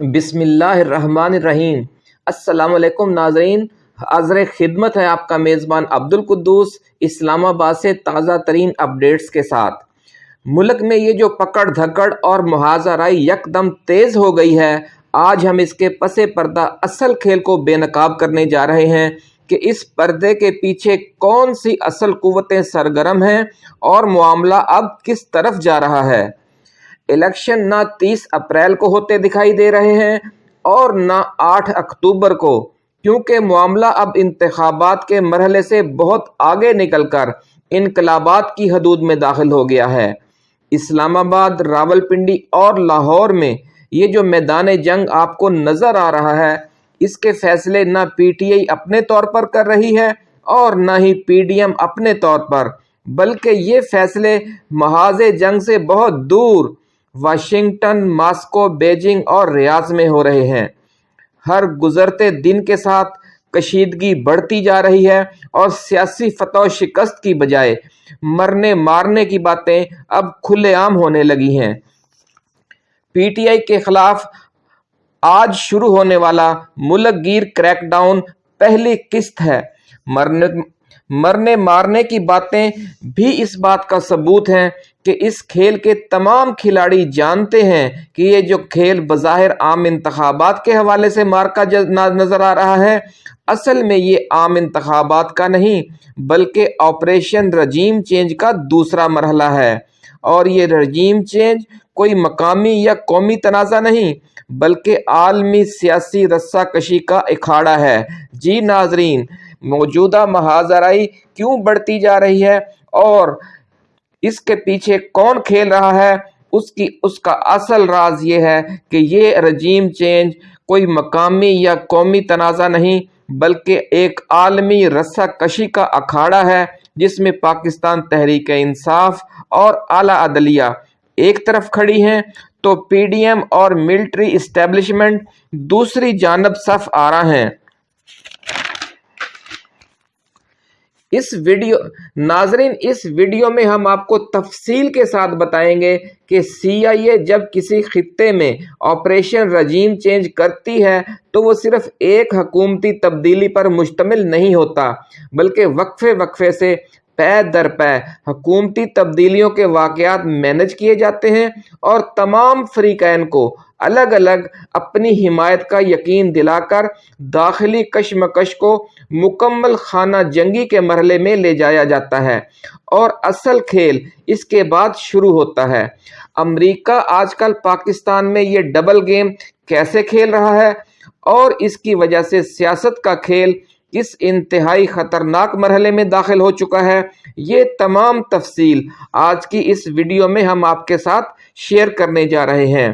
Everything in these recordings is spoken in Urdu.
بسم اللہ الرحمن الرحیم۔ السلام علیکم ناظرین۔ حاضر خدمت ہے آپ کا میزبان عبد القدوس اسلام آباد سے تازہ ترین اپڈیٹس کے ساتھ۔ ملک میں یہ جو پکڑ دھکڑ اور محاذہ رائی یک دم تیز ہو گئی ہے، آج ہم اس کے پس پردہ اصل کھیل کو بے نقاب کرنے جا رہے ہیں کہ اس پردے کے پیچھے کون سی اصل قوتیں سرگرم ہیں اور معاملہ اب کس طرف جا رہا ہے۔ الیکشن نہ تیس اپریل کو ہوتے دکھائی دے رہے ہیں اور نہ آٹھ اکتوبر کو، کیونکہ معاملہ اب انتخابات کے مرحلے سے بہت آگے نکل کر انقلابات کی حدود میں داخل ہو گیا ہے۔ اسلام آباد راول پنڈی اور لاہور میں یہ جو میدان جنگ آپ کو نظر آ رہا ہے، اس کے فیصلے نہ پی ٹی آئی اپنے طور پر کر رہی ہے اور نہ ہی پی ڈی ایم اپنے طور پر، بلکہ یہ فیصلے محاذ جنگ سے بہت دور واشنگٹن، ماسکو، بیجنگ اور ریاض میں ہو رہے ہیں۔ ہر گزرتے دن کے ساتھ کشیدگی بڑھتی جا رہی ہے اور سیاسی فتح و شکست کی بجائے مرنے مارنے کی باتیں اب کھلے عام ہونے لگی ہیں۔ پی ٹی آئی کے خلاف آج شروع ہونے والا ملک گیر کریک ڈاؤن پہلی قسط ہے۔ مرنے مرنے مارنے کی باتیں بھی اس بات کا ثبوت ہیں کہ اس کھیل کے تمام کھلاڑی جانتے ہیں کہ یہ جو کھیل بظاہر عام انتخابات کے حوالے سے مارکا نظر آ رہا ہے، اصل میں یہ عام انتخابات کا نہیں، بلکہ آپریشن رجیم چینج کا دوسرا مرحلہ ہے۔ اور یہ رجیم چینج کوئی مقامی یا قومی تنازع نہیں، بلکہ عالمی سیاسی رسہ کشی کا اکھاڑا ہے۔ جی ناظرین موجودہ محاذرائی کیوں بڑھتی جا رہی ہے اور اس کے پیچھے کون کھیل رہا ہے؟ اس کی، اس کا اصل راز یہ ہے کہ یہ رجیم چینج کوئی مقامی یا قومی تنازع نہیں، بلکہ ایک عالمی رسہ کشی کا اکھاڑا ہے، جس میں پاکستان تحریک انصاف اور اعلیٰ عدلیہ ایک طرف کھڑی ہیں، تو پی ڈی ایم اور ملٹری اسٹیبلشمنٹ دوسری جانب صف آ رہا ہیں۔ اس ویڈیو ناظرین، اس ویڈیو میں ہم آپ کو تفصیل کے ساتھ بتائیں گے کہ سی آئی اے جب کسی خطے میں آپریشن رجیم چینج کرتی ہے، تو وہ صرف ایک حکومتی تبدیلی پر مشتمل نہیں ہوتا، بلکہ وقفے وقفے سے پے در پے۔ حکومتی تبدیلیوں کے واقعات مینج کیے جاتے ہیں اور تمام فریقین کو الگ الگ اپنی حمایت کا یقین دلا کر داخلی کشمکش کو مکمل خانہ جنگی کے مرحلے میں لے جایا جاتا ہے اور اصل کھیل اس کے بعد شروع ہوتا ہے۔ امریکہ آج کل پاکستان میں یہ ڈبل گیم کیسے کھیل رہا ہے اور اس کی وجہ سے سیاست کا کھیل کس انتہائی خطرناک مرحلے میں داخل ہو چکا ہے۔ یہ تمام تفصیل آج کی اس ویڈیو میں ہم آپ کے ساتھ شیئر کرنے جا رہے ہیں۔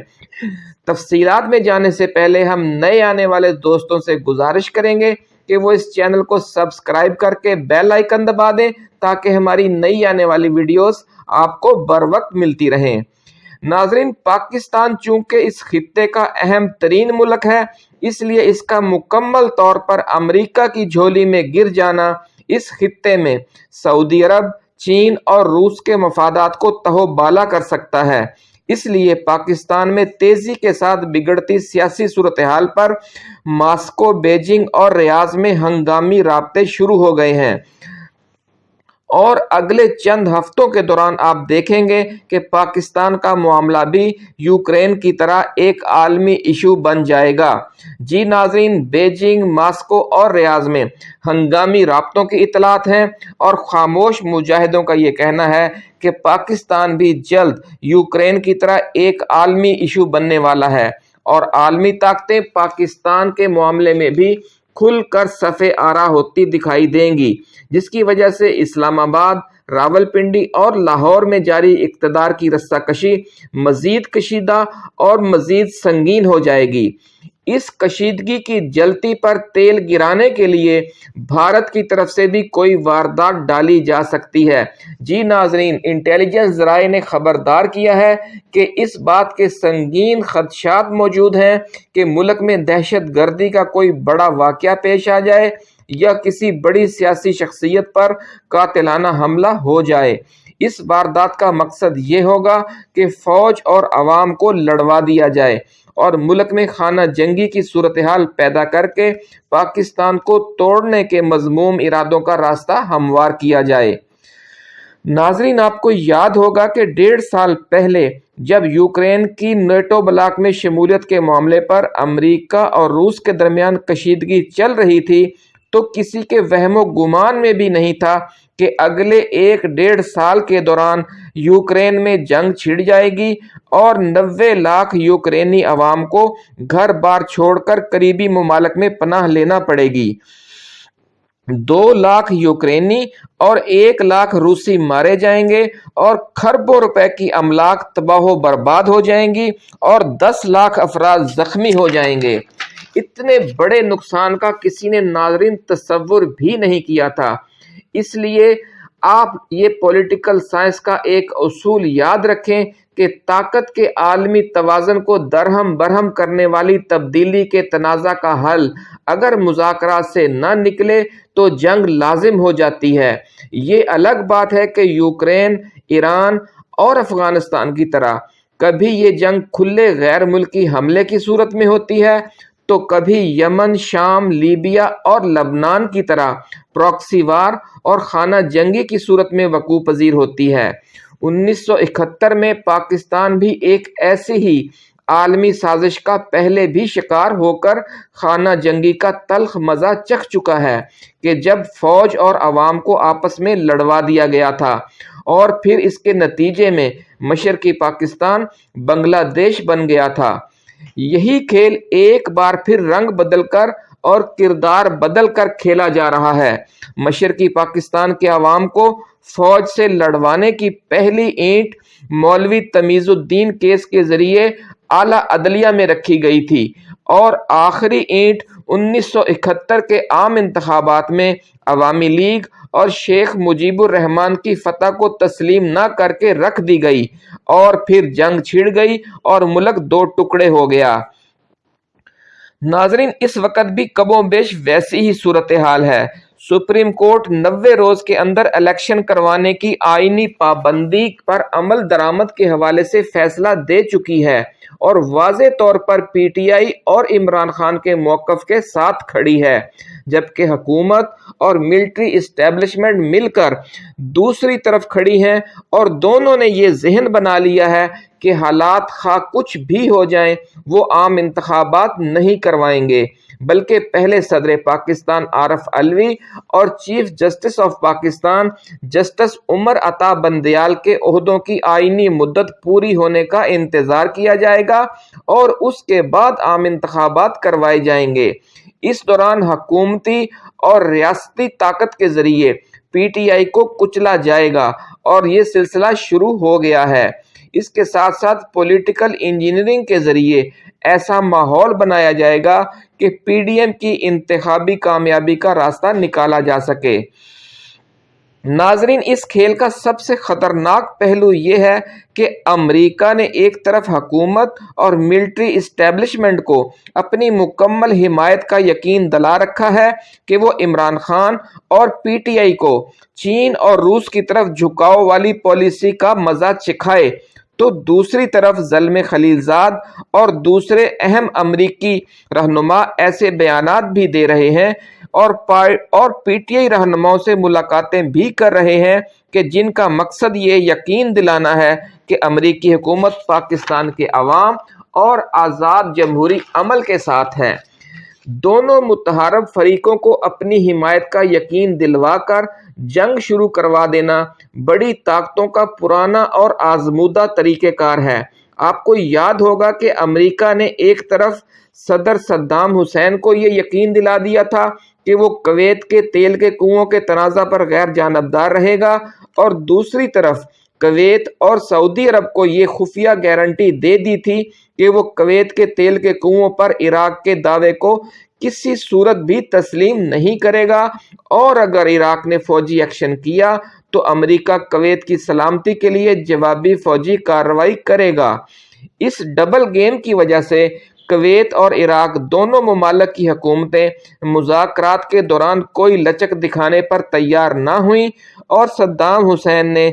تفصیلات میں جانے سے پہلے ہم نئے آنے والے دوستوں سے گزارش کریں گے کہ وہ اس چینل کو سبسکرائب کر کے بیل آئیکن دبا دیں تاکہ ہماری نئی آنے والی ویڈیوز آپ کو بر وقت ملتی رہیں۔ ناظرین، پاکستان چونکہ اس خطے کا اہم ترین ملک ہے، اس لیے اس کا مکمل طور پر امریکہ کی جھولی میں گر جانا اس خطے میں سعودی عرب، چین اور روس کے مفادات کو تہو بالا کر سکتا ہے۔ اس لیے پاکستان میں تیزی کے ساتھ بگڑتی سیاسی صورتحال پر ماسکو، بیجنگ اور ریاض میں ہنگامی رابطے شروع ہو گئے ہیں۔ اور اگلے چند ہفتوں کے دوران آپ دیکھیں گے کہ پاکستان کا معاملہ بھی یوکرین کی طرح ایک عالمی ایشو بن جائے گا۔ جی ناظرین، بیجنگ، ماسکو اور ریاض میں ہنگامی رابطوں کی اطلاعات ہیں اور خاموش مجاہدوں کا یہ کہنا ہے کہ پاکستان بھی جلد یوکرین کی طرح ایک عالمی ایشو بننے والا ہے اور عالمی طاقتیں پاکستان کے معاملے میں بھی کھل کر صفے آرا ہوتی دکھائی دیں گی، جس کی وجہ سے اسلام آباد راول پنڈی اور لاہور میں جاری اقتدار کی رسہ کشی مزید کشیدہ اور مزید سنگین ہو جائے گی۔ اس کشیدگی کی جلتی پر تیل گرانے کے لیے بھارت کی طرف سے بھی کوئی واردات ڈالی جا سکتی ہے۔ جی ناظرین، انٹیلیجنس ذرائع نے خبردار کیا ہے کہ اس بات کے سنگین خدشات موجود ہیں کہ ملک میں دہشت گردی کا کوئی بڑا واقعہ پیش آ جائے یا کسی بڑی سیاسی شخصیت پر قاتلانہ حملہ ہو جائے۔ اس واردات کا مقصد یہ ہوگا کہ فوج اور عوام کو لڑوا دیا جائے اور ملک میں خانہ جنگی کی صورتحال پیدا کر کے پاکستان کو توڑنے کے مضموم ارادوں کا راستہ ہموار کیا جائے۔ ناظرین، آپ کو یاد ہوگا کہ ڈیڑھ سال پہلے جب یوکرین کی نیٹو بلاک میں شمولیت کے معاملے پر امریکہ اور روس کے درمیان کشیدگی چل رہی تھی تو کسی کے وہم و گمان میں بھی نہیں تھا کہ اگلے ایک ڈیڑھ سال کے دوران یوکرین میں جنگ چھڑ جائے گی اور نوے لاکھ یوکرینی عوام کو گھر بار چھوڑ کر قریبی ممالک میں پناہ لینا پڑے گی۔ دو لاکھ یوکرینی اور ایک لاکھ روسی مارے جائیں گے اور کھربوں روپے کی املاک تباہ و برباد ہو جائیں گی اور دس لاکھ افراد زخمی ہو جائیں گے۔ اتنے بڑے نقصان کا کسی نے ناظرین تصور بھی نہیں کیا تھا۔ اس لیے آپ یہ پولیٹیکل سائنس کا ایک اصول یاد رکھیں کہ طاقت کے عالمی توازن کو درہم برہم کرنے والی تبدیلی کے تنازع کا حل اگر مذاکرات سے نہ نکلے تو جنگ لازم ہو جاتی ہے۔ یہ الگ بات ہے کہ یوکرین، ایران اور افغانستان کی طرح کبھی یہ جنگ کھلے غیر ملکی حملے کی صورت میں ہوتی ہے۔ تو کبھی یمن، شام، لیبیا اور لبنان کی طرح پروکسی وار اور خانہ جنگی کی صورت میں وقوع پذیر ہوتی ہے۔ انیس سو اکہتر میں پاکستان بھی ایک ایسی ہی عالمی سازش کا پہلے بھی شکار ہو کر خانہ جنگی کا تلخ مزہ چکھ چکا ہے کہ جب فوج اور عوام کو آپس میں لڑوا دیا گیا تھا اور پھر اس کے نتیجے میں مشرقی پاکستان بنگلہ دیش بن گیا تھا۔ یہی کھیل ایک بار پھر رنگ بدل کر اور کردار بدل کر کھیلا جا رہا ہے۔ مشرقی پاکستان کے عوام کو فوج سے لڑوانے کی پہلی اینٹ مولوی تمیز الدین کیس کے ذریعے اعلیٰ عدلیہ میں رکھی گئی تھی اور آخری اینٹ انیس سو اکہتر کے عام انتخابات میں عوامی لیگ اور شیخ مجیب الرحمان کی فتح کو تسلیم نہ کر کے رکھ دی گئی اور پھر جنگ چھڑ گئی اور ملک دو ٹکڑے ہو گیا۔ ناظرین، اس وقت بھی کبوں بیش ویسی ہی صورتحال ہے۔ سپریم کورٹ نوے روز کے اندر الیکشن کروانے کی آئینی پابندی پر عمل درآمد کے حوالے سے فیصلہ دے چکی ہے اور واضح طور پر پی ٹی آئی اور عمران خان کے موقف کے ساتھ کھڑی ہے، جبکہ حکومت اور ملٹری اسٹیبلشمنٹ مل کر دوسری طرف کھڑی ہیں اور دونوں نے یہ ذہن بنا لیا ہے کہ حالات خواہ کچھ بھی ہو جائیں، وہ عام انتخابات نہیں کروائیں گے۔ بلکہ پہلے صدر پاکستان عارف علوی اور chief justice of Pakistan justice Umar Ata Bandial کے عہدوں کی آئینی مدت پوری ہونے کا انتظار کیا جائے گا اور اس کے بعد عام انتخابات کروائے جائیں گے۔ اس دوران حکومتی اور ریاستی طاقت کے ذریعے پی ٹی آئی کو کچلا جائے گا اور یہ سلسلہ شروع ہو گیا ہے۔ اس کے ساتھ ساتھ پولیٹیکل انجینئرنگ کے ذریعے ایسا ماحول بنایا جائے گا کہ پی ڈی ایم کی انتخابی کامیابی کا راستہ نکالا جا سکے۔ ناظرین، اس کھیل کا سب سے خطرناک پہلو یہ ہے کہ امریکہ نے ایک طرف حکومت اور ملٹری اسٹیبلشمنٹ کو اپنی مکمل حمایت کا یقین دلا رکھا ہے کہ وہ عمران خان اور پی ٹی آئی کو چین اور روس کی طرف جھکاؤ والی پالیسی کا مزہ چکھائے۔ تو دوسری طرف ظلم خلیل زاد اور دوسرے اہم امریکی رہنما ایسے بیانات بھی دے رہے ہیں اور اور پی ٹی آئی رہنماؤں سے ملاقاتیں بھی کر رہے ہیں کہ جن کا مقصد یہ یقین دلانا ہے کہ امریکی حکومت پاکستان کے عوام اور آزاد جمہوری عمل کے ساتھ ہے دونوں متحرب فریقوں کو اپنی حمایت کا یقین دلوا کر جنگ شروع کروا دینا بڑی طاقتوں کا پرانا اور آزمودہ طریقہ کار ہے۔ آپ کو یاد ہوگا کہ امریکہ نے ایک طرف صدر صدام حسین کو یہ یقین دلا دیا تھا کہ وہ کویت کے تیل کے کنووں کے تنازع پر غیر جانبدار رہے گا اور دوسری طرف کویت اور سعودی عرب کو یہ خفیہ گارنٹی دے دی تھی کہ وہ کویت کے تیل کے کنووں پر عراق کے دعوے کو کسی صورت بھی تسلیم نہیں کرے گا۔ اور اگر عراق نے فوجی ایکشن کیا تو امریکہ کویت کی سلامتی کے لیے جوابی فوجی کارروائی کرے گا۔ اس ڈبل گیم کی وجہ سے کویت اور عراق دونوں ممالک کی حکومتیں مذاکرات کے دوران کوئی لچک دکھانے پر تیار نہ ہوئیں اور صدام حسین نے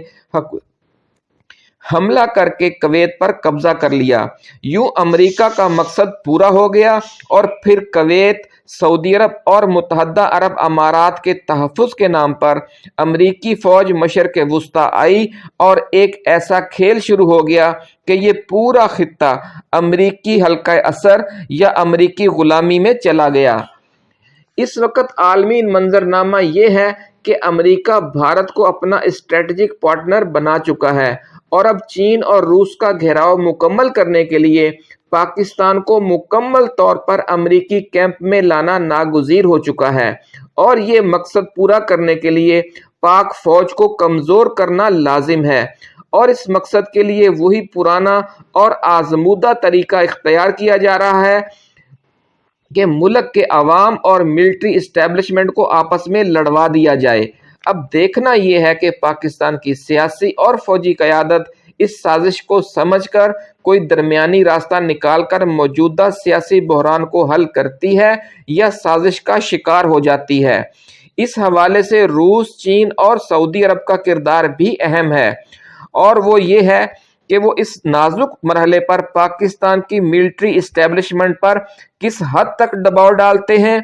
حملہ کر کے کویت پر قبضہ کر لیا۔ یوں امریکہ کا مقصد پورا ہو گیا اور پھر کویت، سعودی عرب اور متحدہ عرب امارات کے تحفظ کے نام پر امریکی فوج مشرق وسطی آئی اور ایک ایسا کھیل شروع ہو گیا کہ یہ پورا خطہ امریکی حلقہ اثر یا امریکی غلامی میں چلا گیا۔ اس وقت عالمی منظرنامہ یہ ہے کہ امریکہ بھارت کو اپنا اسٹریٹجک پارٹنر بنا چکا ہے اور اب چین اور روس کا گھیراؤ مکمل کرنے کے لیے پاکستان کو مکمل طور پر امریکی کیمپ میں لانا ناگزیر ہو چکا ہے۔ اور یہ مقصد پورا کرنے کے لیے پاک فوج کو کمزور کرنا لازم ہے۔ اور اس مقصد کے لیے وہی پرانا اور آزمودہ طریقہ اختیار کیا جا رہا ہے کہ ملک کے عوام اور ملٹری اسٹیبلشمنٹ کو آپس میں لڑوا دیا جائے۔ اب دیکھنا یہ ہے کہ پاکستان کی سیاسی اور فوجی قیادت اس سازش کو سمجھ کر کوئی درمیانی راستہ نکال کر موجودہ سیاسی بحران کو حل کرتی ہے یا سازش کا شکار ہو جاتی ہے۔ اس حوالے سے روس، چین اور سعودی عرب کا کردار بھی اہم ہے۔ اور وہ یہ ہے کہ وہ اس نازک مرحلے پر پاکستان کی ملٹری اسٹیبلشمنٹ پر کس حد تک دباؤ ڈالتے ہیں؟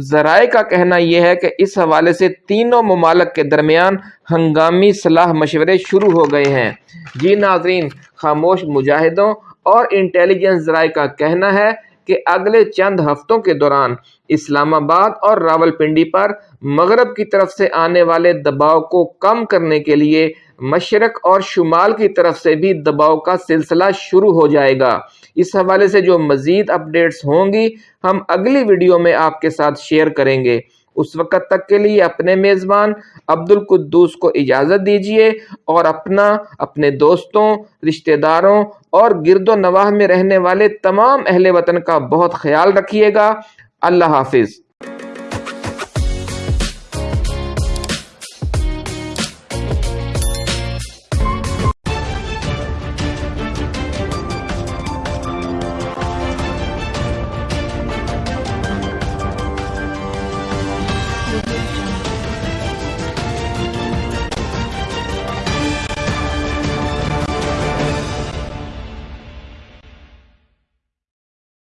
ذرائع کا کہنا یہ ہے کہ اس حوالے سے تینوں ممالک کے درمیان ہنگامی صلاح مشورے شروع ہو گئے ہیں۔ جی ناظرین، خاموش مجاہدوں اور انٹیلیجنس ذرائع کا کہنا ہے کہ اگلے چند ہفتوں کے دوران اسلام آباد اور راول پنڈی پر مغرب کی طرف سے آنے والے دباؤ کو کم کرنے کے لیے مشرق اور شمال کی طرف سے بھی دباؤ کا سلسلہ شروع ہو جائے گا۔ اس حوالے سے جو مزید اپڈیٹس ہوں گی، ہم اگلی ویڈیو میں آپ کے ساتھ شیئر کریں گے۔ اس وقت تک کے لیے اپنے میزبان عبد القدوس کو اجازت دیجیے اور اپنا، اپنے دوستوں رشتہ داروں اور گرد و نواح میں رہنے والے تمام اہل وطن کا بہت خیال رکھیے گا۔ اللہ حافظ۔